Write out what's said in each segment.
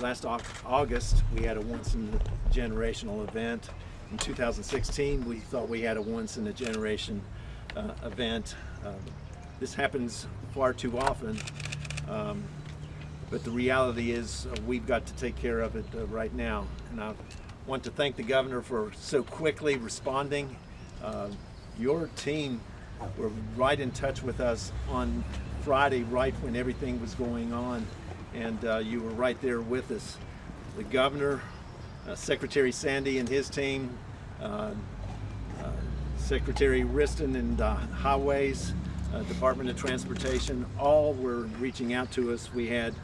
last August, we had a once-in-a-generational event. In 2016, we thought we had a once-in-a-generation uh, event. Um, this happens far too often, um, but the reality is uh, we've got to take care of it uh, right now. And I want to thank the governor for so quickly responding. Uh, your team were right in touch with us on Friday, right when everything was going on, and uh, you were right there with us. The governor, uh, Secretary Sandy and his team, uh, uh, Secretary Wriston and uh, Highways, uh, Department of Transportation, all were reaching out to us. We had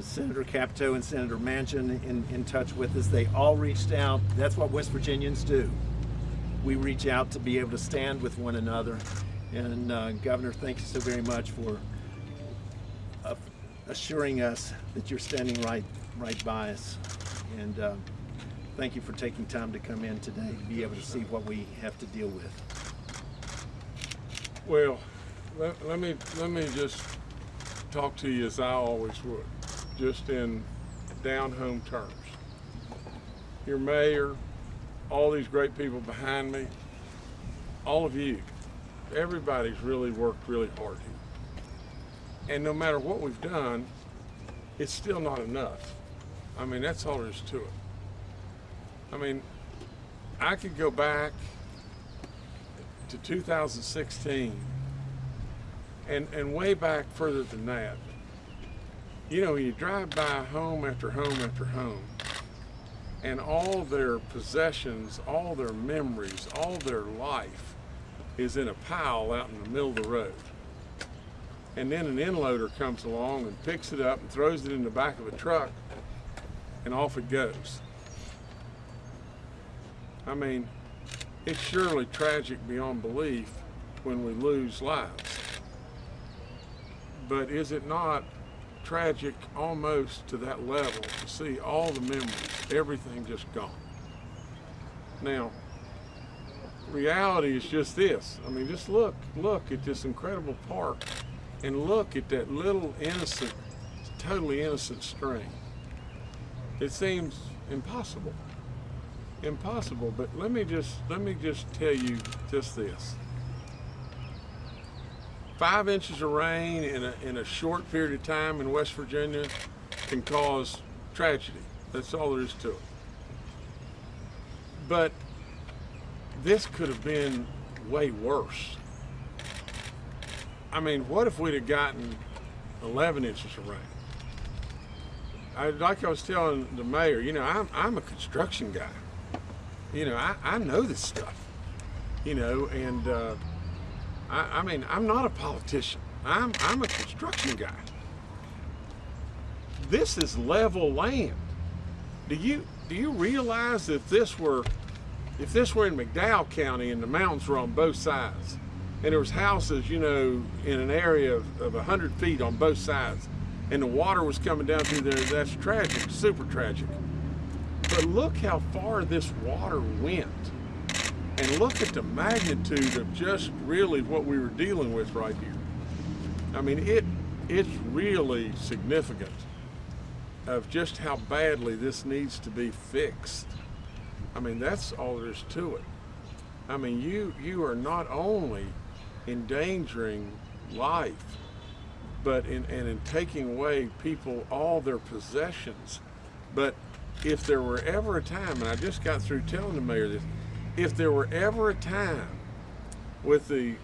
Senator Capito and Senator Manchin in, in touch with us. They all reached out. That's what West Virginians do. We reach out to be able to stand with one another. And Governor, thank you so very much for assuring us that you're standing right, right by us. And uh, thank you for taking time to come in today to be able to see what we have to deal with. Well, let, let me let me just talk to you as I always would, just in down home terms. Your mayor, all these great people behind me, all of you, everybody's really worked really hard here. And no matter what we've done, it's still not enough. I mean, that's all there is to it. I mean, I could go back to 2016 and, and way back further than that. You know, you drive by home after home after home, and all their possessions, all their memories, all their life is in a pile out in the middle of the road. And then an end loader comes along and picks it up and throws it in the back of a truck, and off it goes. I mean, it's surely tragic beyond belief when we lose lives. But is it not tragic almost to that level to see all the memories, everything just gone? Now, reality is just this. I mean, just look, look at this incredible park and look at that little innocent, totally innocent stream. It seems impossible impossible. But let me just let me just tell you just this: five inches of rain in a in a short period of time in West Virginia can cause tragedy. That's all there is to it. But this could have been way worse. I mean, what if we'd have gotten 11 inches of rain? I, like I was telling the mayor, you know, I'm, I'm a construction guy you know, I, I know this stuff, you know, and uh, I, I mean, I'm not a politician. I'm, I'm a construction guy. This is level land. Do you, do you realize that this were, if this were in McDowell County and the mountains were on both sides, and there was houses, you know, in an area of, of 100 feet on both sides, and the water was coming down through there, that's tragic, super tragic. But look how far this water went. And look at the magnitude of just really what we were dealing with right here. I mean, it it's really significant of just how badly this needs to be fixed. I mean, that's all there is to it. I mean, you you are not only endangering life, but in and in taking away people all their possessions, but if there were ever a time, and I just got through telling the mayor this, if there were ever a time with the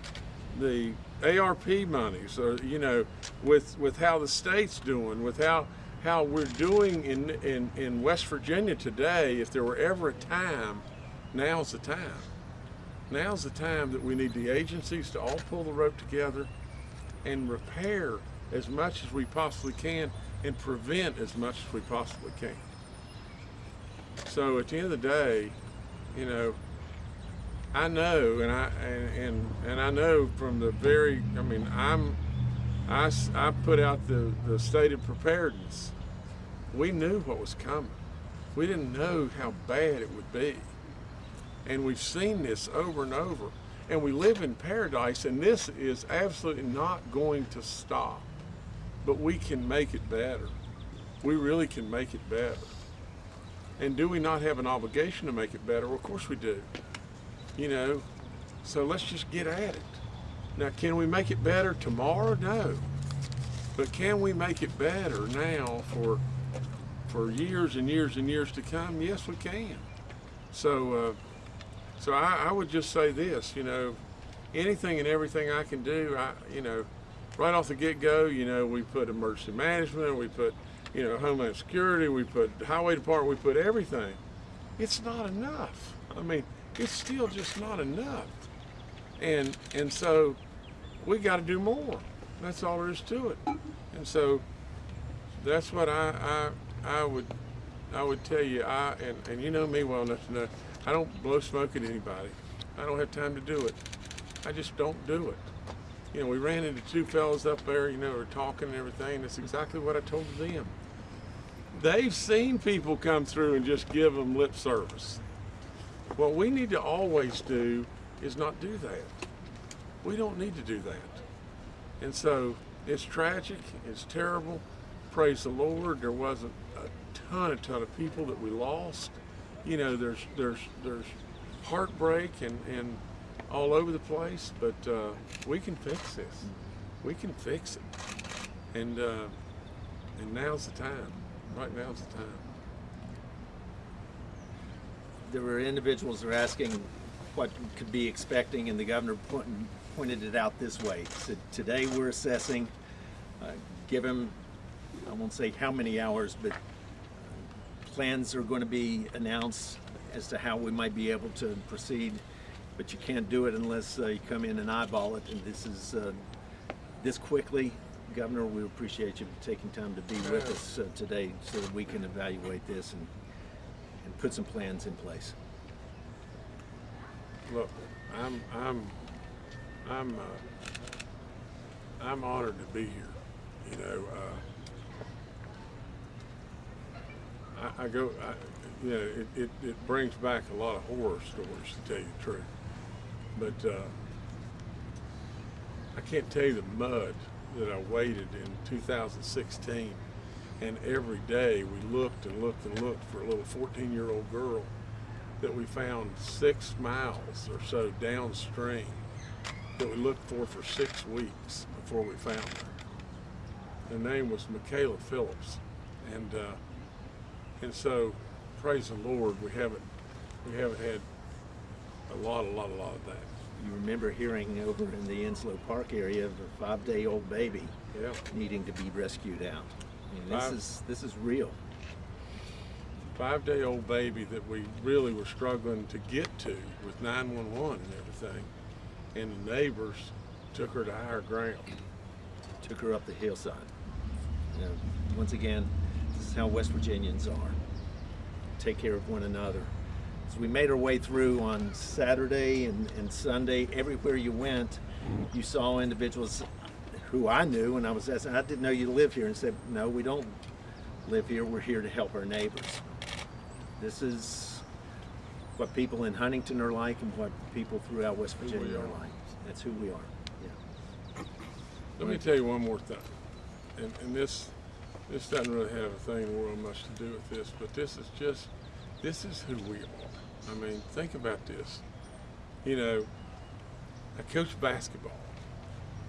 the ARP monies, or you know, with with how the state's doing, with how how we're doing in in in West Virginia today, if there were ever a time, now's the time. Now's the time that we need the agencies to all pull the rope together and repair as much as we possibly can and prevent as much as we possibly can. So at the end of the day, you know, I know, and I and and, and I know from the very, I mean, I'm, I, I put out the the stated preparedness. We knew what was coming. We didn't know how bad it would be, and we've seen this over and over. And we live in paradise, and this is absolutely not going to stop. But we can make it better. we really can make it better. And do we not have an obligation to make it better? Well, of course we do. You know, so let's just get at it. Now, can we make it better tomorrow? No. But can we make it better now for for years and years and years to come? Yes, we can. So, uh, so I, I would just say this. You know, anything and everything I can do. I, you know, right off the get-go, you know, we put emergency management, we put, you know, Homeland Security, we put Highway Department, we put everything. It's not enough. I mean, it's still just not enough. And and so we got to do more. That's all there is to it. And so that's what I I, I would I would tell you. I and, and you know me well enough to know I don't blow smoke at anybody. I don't have time to do it. I just don't do it. You know, we ran into two fellas up there, you know, were talking and everything, it's exactly what I told them. They've seen people come through and just give them lip service. What we need to always do is not do that. We don't need to do that. And so it's tragic, it's terrible. Praise the Lord, there wasn't a ton, a ton of people that we lost. You know, there's there's there's heartbreak and, and all over the place, but uh, we can fix this. We can fix it. And uh, and now's the time. Right now's the time. There were individuals who were asking what could be expecting, and the governor point, pointed it out this way. So today we're assessing, uh, give him, I won't say how many hours, but plans are going to be announced as to how we might be able to proceed, but you can't do it unless uh, you come in and eyeball it, and this is uh, this quickly. Governor, we appreciate you taking time to be with us uh, today so that we can evaluate this and, and put some plans in place. Look, I'm I'm I'm uh, I'm honored to be here. You know, uh, I, I go. I, you know, it, it, it brings back a lot of horror stories to tell you the truth. But uh, I can't tell you the mud that I waded in 2016. And every day we looked and looked and looked for a little 14 year old girl that we found six miles or so downstream that we looked for for six weeks before we found her. Her name was Michaela Phillips. And, uh, and so, praise the Lord, we haven't, we haven't had a lot, a lot, a lot of that. You remember hearing over in the Enslow Park area of a five-day-old baby Yeah. needing to be rescued out. This Five- is this is real. five day old baby that we really were struggling to get to with 911 and everything. And the neighbors took her to higher ground. Took her up the hillside. You know, once again, this is how West Virginians are. Take care of one another. As we made our way through on Saturday and, and Sunday, everywhere you went, you saw individuals who I knew, and I was asking, I didn't know you live here, and said, no, we don't live here. We're here to help our neighbors. This is what people in Huntington are like, and what people throughout West Virginia are are. like. That's who we are. Yeah. Let me tell you one more thing. And, and this this doesn't really have a thing in the world much to do with this, but this is just this is who we are. I mean, think about this. You know, I coach basketball.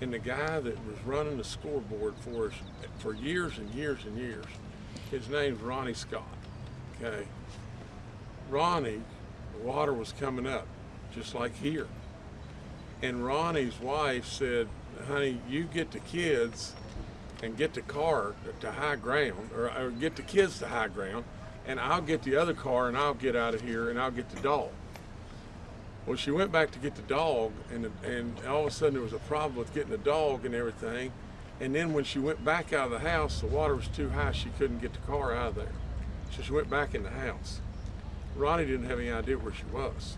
And the guy that was running the scoreboard for us for years and years and years, his name's Ronnie Scott. Okay. Ronnie, the water was coming up, just like here. And Ronnie's wife said, honey, you get the kids and get the car to high ground, or, or get the kids to high ground, and I'll get the other car and I'll get out of here and I'll get the dog. Well, she went back to get the dog, and and all of a sudden there was a problem with getting the dog and everything. And then when she went back out of the house, the water was too high; she couldn't get the car out of there. So she went back in the house. Ronnie didn't have any idea where she was,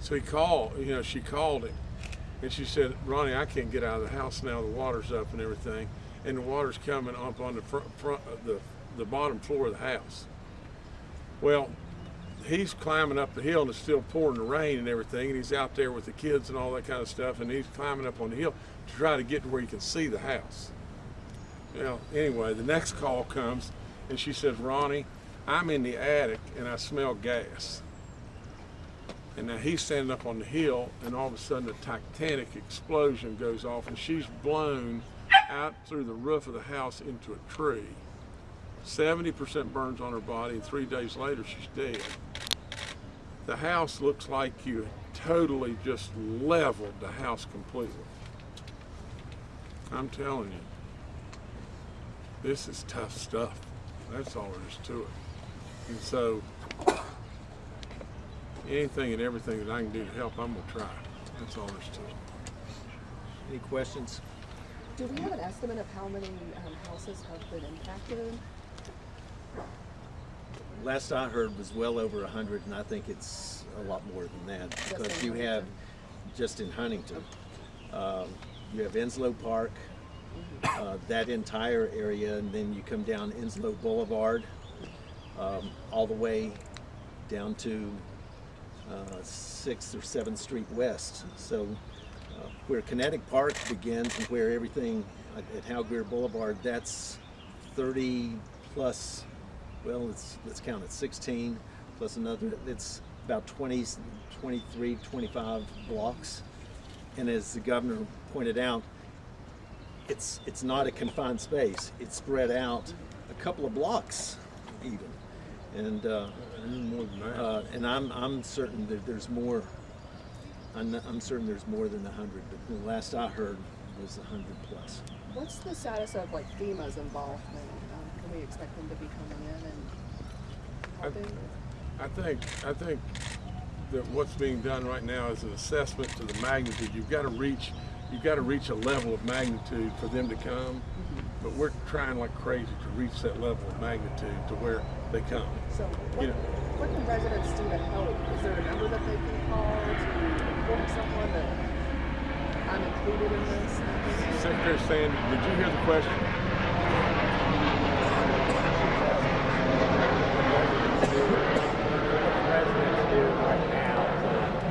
so he called. You know, she called him, and she said, "Ronnie, I can't get out of the house now. The water's up and everything, and the water's coming up on the front, front the the bottom floor of the house." Well, he's climbing up the hill and it's still pouring the rain and everything, and he's out there with the kids and all that kind of stuff, and he's climbing up on the hill to try to get to where he can see the house. Well, anyway, the next call comes, And she says, Ronnie, I'm in the attic and I smell gas. And now he's standing up on the hill, and all of a sudden a titanic explosion goes off, and she's blown out through the roof of the house into a tree. 70% burns on her body, and three days later she's dead. The house looks like you totally just leveled the house completely. I'm telling you, this is tough stuff. That's all there is to it. And so, anything and everything that I can do to help, I'm gonna try. That's all there is to it. Any questions? Do we have an estimate of how many um, houses have been impacted? Last I heard was well over a hundred, and I think it's a lot more than that. Just Because you have, just in Huntington, um, you have Enslow Park, uh, that entire area, and then you come down Enslow Boulevard, um, all the way down to uh, Sixth or Seventh Street West. So where Kinetic Park begins and where everything at at Hal Greer Boulevard, that's 30 plus, well, let's, let's count it, 16 plus another, it's about 20, 23, 25 blocks. And as the governor pointed out, it's, it's not a confined space. It's spread out a couple of blocks even. And, uh, more than that. uh, and I'm, I'm certain that there's more, I'm, not- I'm certain there's more than hundred, but the last I heard was hundred plus. What's the status of like FEMA's involvement? Um, can we expect them to be coming in and helping? I think, I think that what's being done right now is an assessment to the magnitude. You've got to reach, you've got to reach a level of magnitude for them to come. But we're trying like crazy to reach that level of magnitude to where they come. So what, Yeah. What can residents do to help? Is there a number that they can call to inform someone that I'm included in this? Secretary Sand, did you hear the question?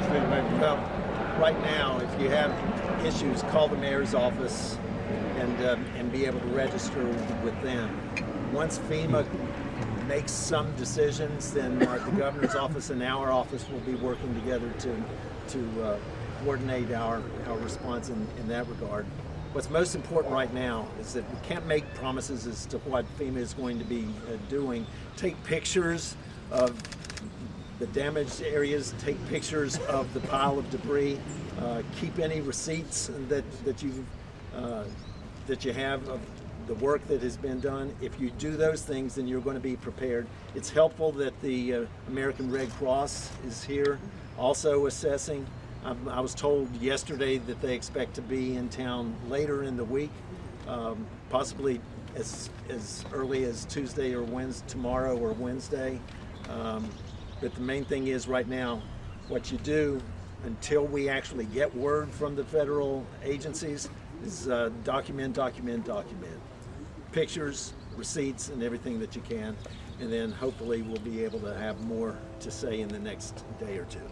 Steve, maybe you- Well, right now, if you have issues, call the mayor's office and, um, and be able to register with them. Once FEMA makes some decisions, then our- the governor's office and our office will be working together to, to uh, coordinate our, our response in, in that regard. What's most important right now is that we can't make promises as to what FEMA is going to be uh, doing. Take pictures of the damaged areas, take pictures of the pile of debris, uh, keep any receipts that, that you, uh, that you have of the work that has been done. If you do those things, then you're going to be prepared. It's helpful that the uh, American Red Cross is here also assessing. Um, I was told yesterday that they expect to be in town later in the week, um, possibly as, as early as Tuesday or Wednesday, tomorrow or Wednesday. Um, but the main thing is right now, what you do until we actually get word from the federal agencies is uh, document, document, document. Pictures, receipts, and everything that you can. And then hopefully we'll be able to have more to say in the next day or two.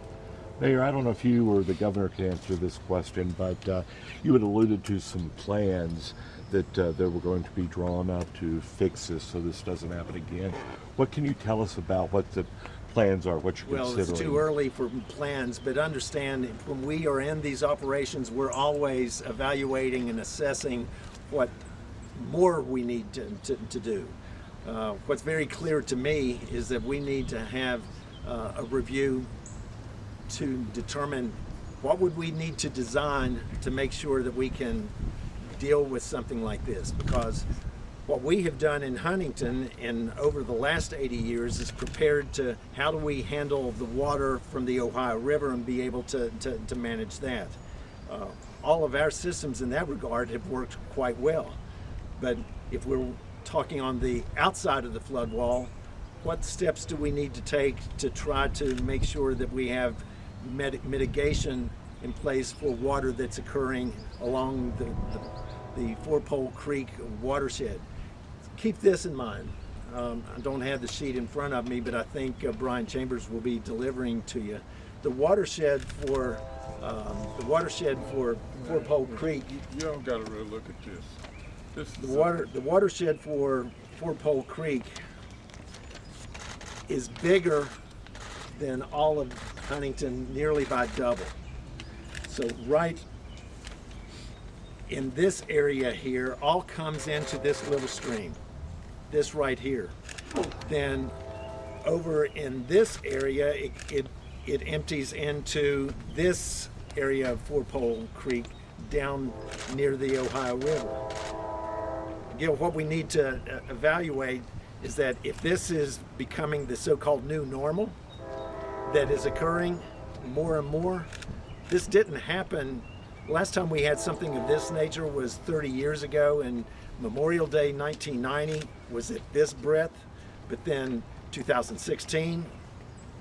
Mayor, I don't know if you or the governor can answer this question, but uh, you had alluded to some plans that uh, that were going to be drawn up to fix this so this doesn't happen again. What can you tell us about what the plans are, what you're Well, considering? it's too early for plans, but understand when we are in these operations, we're always evaluating and assessing what more we need to, to, to do. Uh, what's very clear to me is that we need to have uh, a review to determine what would we need to design to make sure that we can deal with something like this because what we have done in Huntington and over the last 80 years is prepared to how do we handle the water from the Ohio River and be able to, to, to manage that. Uh, all of our systems in that regard have worked quite well. But if we're talking on the outside of the flood wall, what steps do we need to take to try to make sure that we have mit- mitigation in place for water that's occurring along the, the, the Four Pole Creek watershed? Keep this in mind. Um, I don't have the sheet in front of me, but I think uh, Bryan Chambers will be delivering to you. The watershed for um, the watershed for Four Pole Creek You, all got to really look at this. The water, the watershed for Four Pole Creek is bigger than all of Huntington, nearly by double. So right in this area here, all comes into this little stream, this right here. Then over in this area, it, it, it empties into this area of Four Pole Creek down near the Ohio River. Again, what we need to uh, evaluate is that if this is becoming the so-called new normal that is occurring more and more, this didn't happen. Last time we had something of this nature was 30 years ago and Memorial Day 1990 was at this breadth, but then 2016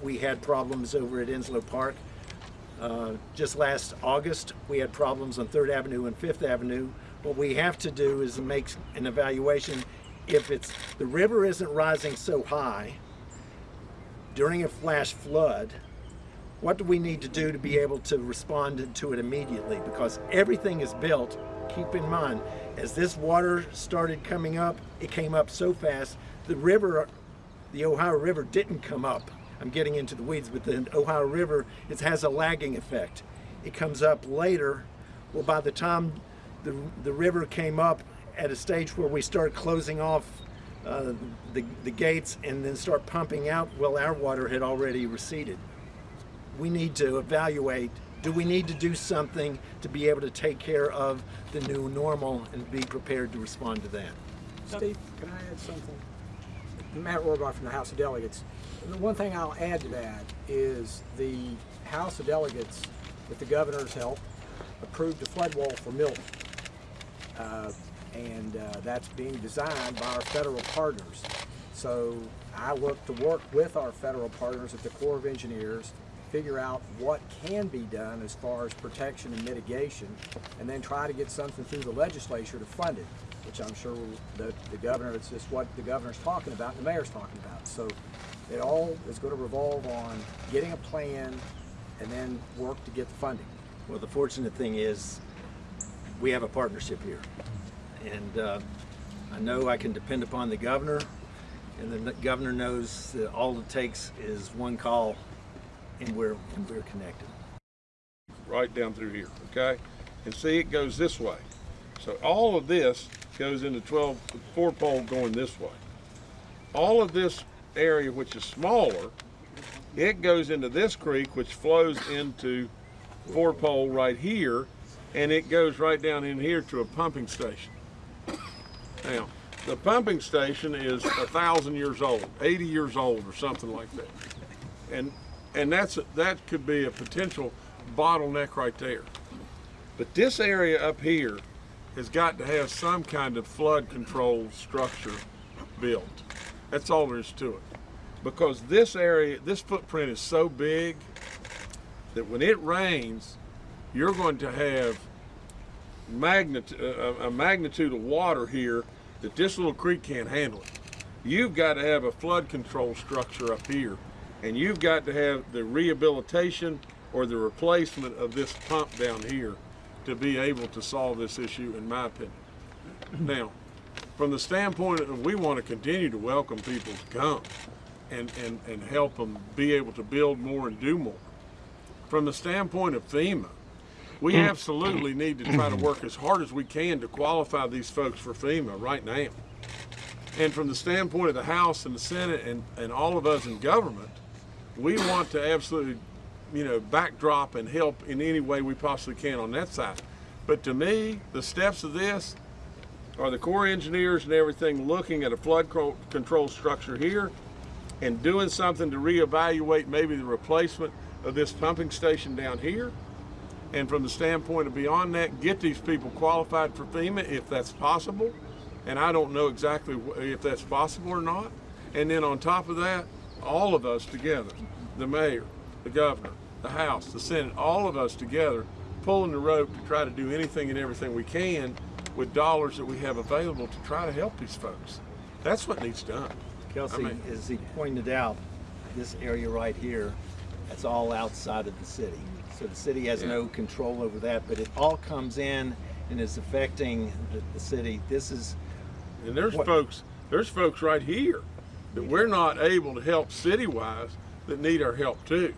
we had problems over at Enslow Park. Uh, just last August, we had problems on Third Avenue and Fifth Avenue. What we have to do is make an evaluation. If it's the river isn't rising so high during a flash flood, what do we need to do to be able to respond to it immediately? Because everything is built, keep in mind, as this water started coming up, it came up so fast, the river, the Ohio River didn't come up. I'm getting into the weeds, but the Ohio River, it has a lagging effect. It comes up later. Well, by the time the, the river came up at a stage where we start closing off uh, the, the gates and then start pumping out, well, our water had already receded we need to evaluate, do we need to do something to be able to take care of the new normal and be prepared to respond to that? Steve, can I add something? Matt Rohrbach from the House of Delegates. The one thing I'll add to that is the House of Delegates, with the governor's help, approved a flood wall for Milton. Uh, and uh, that's being designed by our federal partners. So I look to work with our federal partners at the Corps of Engineers, figure out what can be done as far as protection and mitigation, and then try to get something through the legislature to fund it, which I'm sure the, the governor, it's just what the governor's talking about and the mayor's talking about. So it all is going to revolve on getting a plan and then work to get the funding. Well, the fortunate thing is we have a partnership here. And uh, I know I can depend upon the governor and the governor knows that all it takes is one call and we're, and we're connected. right down through here, okay? And see, it goes this way. So all of this goes into 12, four pole going this way. All of this area, which is smaller, it goes into this creek, which flows into four pole right here, and it goes right down in here to a pumping station. Now, the pumping station is a thousand years old, 80 years old or something like that. And, and that's, that could be a potential bottleneck right there. But this area up here has got to have some kind of flood control structure built. That's all there is to it. Because this area, this footprint is so big that when it rains, you're going to have uh, a, a magnitude of water here that this little creek can't handle it. You've got to have a flood control structure up here, and you've got to have the rehabilitation or the replacement of this pump down here to be able to solve this issue, in my opinion. Now, from the standpoint of we want to continue to welcome people to come and, and, and help them be able to build more and do more. From the standpoint of FEMA, we absolutely need to try to work as hard as we can to qualify these folks for FEMA right now. And from the standpoint of the House and the Senate and, and all of us in government, we want to absolutely, you know, backdrop and help in any way we possibly can on that side. But to me, the steps of this are the Corps engineers and everything looking at a flood control structure here and doing something to reevaluate maybe the replacement of this pumping station down here. And from the standpoint of beyond that, get these people qualified for FEMA if that's possible. And I don't know exactly if that's possible or not. And then on top of that, all of us together, the mayor, the governor, the House, the Senate, all of us together, pulling the rope to try to do anything and everything we can with dollars that we have available to try to help these folks. That's what needs done. Kelsey, I mean- as he pointed out, this area right here, that's all outside of the city. So the city has Yeah. no control over that, but it all comes in and is affecting the, the city. This is, And there's What- folks, there's folks right here that we're not able to help city-wise that need our help too.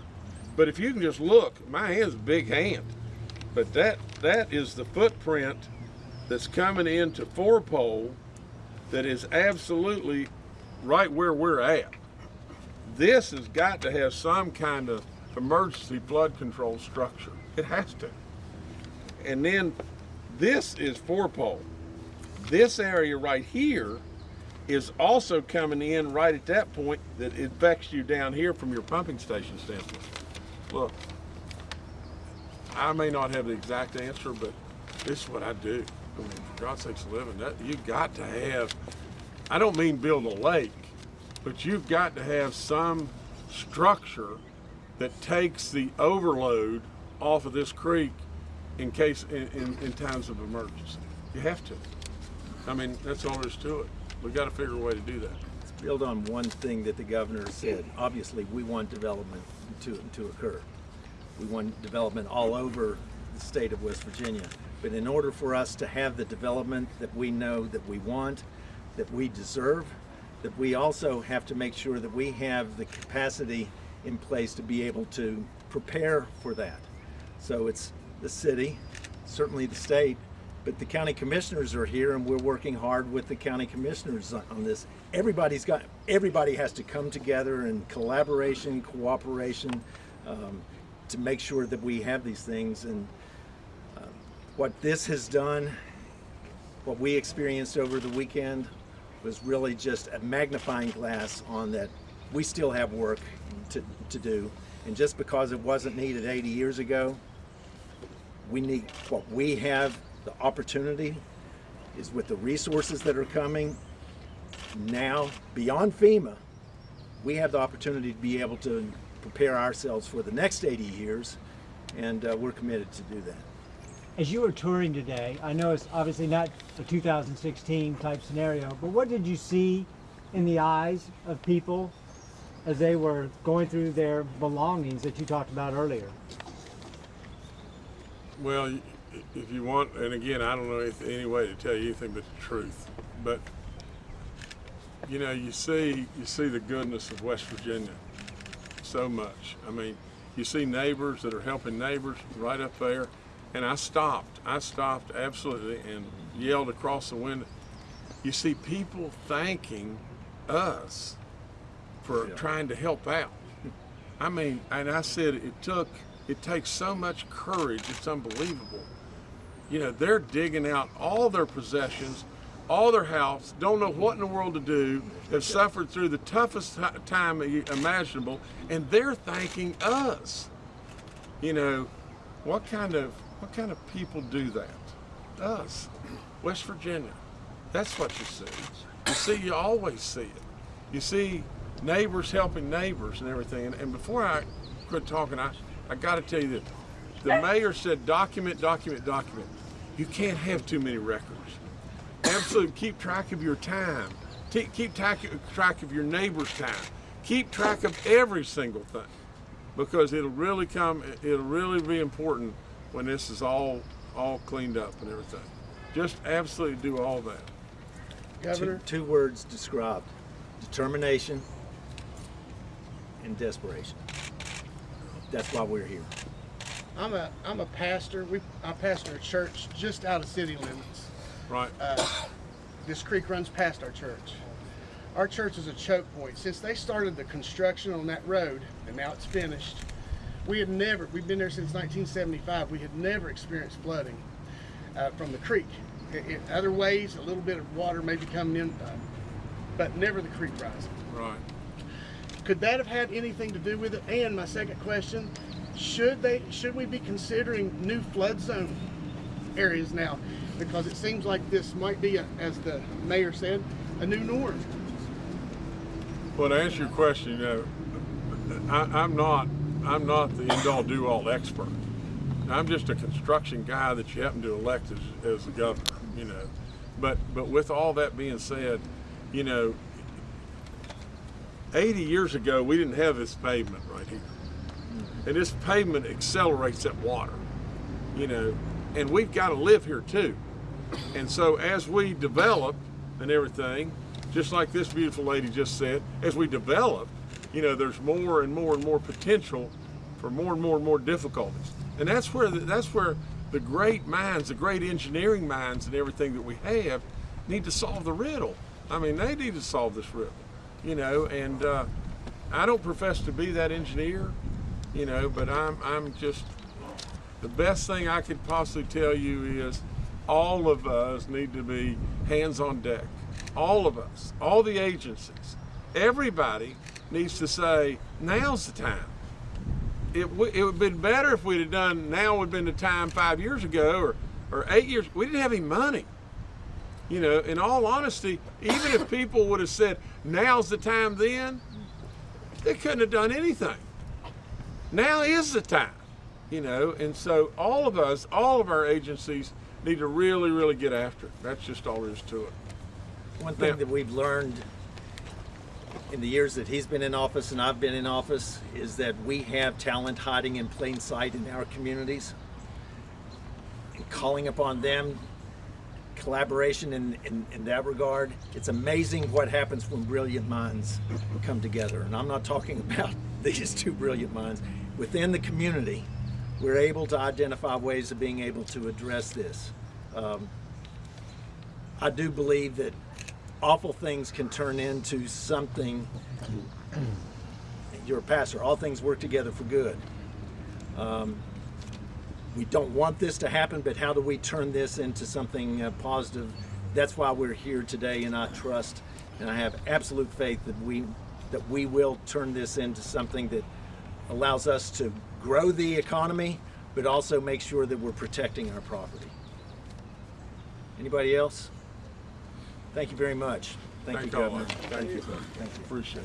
But if you can just look, my hand's a big hand, but that that is the footprint that's coming into four pole that is absolutely right where we're at. This has got to have some kind of emergency flood control structure. It has to. And then this is four pole. This area right here is also coming in right at that point that affects you down here from your pumping station standpoint. Look, I may not have the exact answer, but this is what I do. I mean, for God's sakes, living, that, you got to have, I don't mean build a lake, but you've got to have some structure that takes the overload off of this creek in case, in, in, in times of emergency. You have to. I mean, that's all there is to it. We've gotta figure a way to do that. build on one thing that the governor said. Obviously, we want development to, to occur. We want development all over the state of West Virginia. But in order for us to have the development that we know that we want, that we deserve, that we also have to make sure that we have the capacity in place to be able to prepare for that. So it's the city, certainly the state, but the county commissioners are here and we're working hard with the county commissioners on- this. Everybody's got, everybody has to come together in collaboration, cooperation, um, to make sure that we have these things. And uh, what this has done, what we experienced over the weekend was really just a magnifying glass on that we still have work to, to do. And just because it wasn't needed 80 years ago, we need, what we have, the opportunity is with the resources that are coming now beyond FEMA, we have the opportunity to be able to prepare ourselves for the next 80 years, and uh, we're committed to do that. As you were touring today, I know it's obviously not a 2016 type scenario, but what did you see in the eyes of people as they were going through their belongings that you talked about earlier? Well, if you want, and again, I don't know any way to tell you anything but the truth, but you know, you see, you see the goodness of West Virginia so much. I mean, you see neighbors that are helping neighbors right up there, and I stopped. I stopped absolutely and yelled across the window. You see people thanking us for Yeah. trying to help out. I mean, and I said it took, it takes so much courage, it's unbelievable. You know, they're digging out all their possessions, all their house, don't know what in the world to do, have suffered through the toughest time imaginable, and they're thanking us. You know, what kind of what kind of people do that? Us, West Virginia. That's what you see. You see, you always see it. You see neighbors helping neighbors and everything. And, and before I quit talking, I, I got to tell you this. the mayor said document, document, document. You can't have too many records. Absolutely, keep track of your time. T- keep track, track of your neighbor's time. Keep track of every single thing because it'll really come. It'll really be important when this is all all cleaned up and everything. Just absolutely do all that. Governor, Two, two words described, determination and desperation. That's why we're here. I'm a I'm a pastor. We I pastor a church just out of city limits. Right. This creek runs past our church. Our church is a choke point. Since they started the construction on that road, and now it's finished, we had never. We've been there since 1975. We had never experienced flooding uh, from the creek. I- in other ways, a little bit of water maybe coming in, uh, but never the creek rising. right. Could that have had anything to do with it? And my second question, should they should we be considering new flood zone areas now? Because it seems like this might be, a, as the mayor said, a new norm. Well, to answer your question, know, I, I'm not, I'm not the end-all, do-all expert. I'm just a construction guy that you happen to elect as, as the governor, you know. But, but with all that being said, you know, 80 years ago, we didn't have this pavement right here. And this pavement accelerates that water, you know, and we've got to live here too. And so as we develop and everything, just like this beautiful lady just said, as we develop, you know, there's more and more and more potential for more and more and more difficulties. And that's where the, that's where the great minds, the great engineering minds, and everything that we have need to solve the riddle. I mean, they need to solve this riddle, you know. And uh, I don't profess to be that engineer, you know, but I'm I'm just the best thing I could possibly tell you is all of us need to be hands on deck. All of us, all the agencies, everybody needs to say, now's the time. It, it would have been better if we'd have done, now would have been the time five years ago or, or eight years. We didn't have any money. You know, in all honesty, even if people would have said, now's the time then, they couldn't have done anything. Now is the time you know and so all of us all of our agencies need to really really get after it that's just all there is to it One thing Now- that we've learned in the years that he's been in office and I've been in office is that we have talent hiding in plain sight in our communities. And calling upon them, collaboration in, in, in that regard. It's amazing what happens when brilliant minds come together. And I'm not talking about these two brilliant minds. Within the community, we're able to identify ways of being able to address this. Um, I do believe that awful things can turn into something. You're a pastor. All things work together for good. Um, we don't want this to happen, but how do we turn this into something uh, positive? That's why we're here today, and I trust and I have absolute faith that we that we will turn this into something that allows us to grow the economy, but also make sure that we're protecting our property. Anybody else? Thank you very much. Thank, Thank you, Governor. of you. thank you appreciate it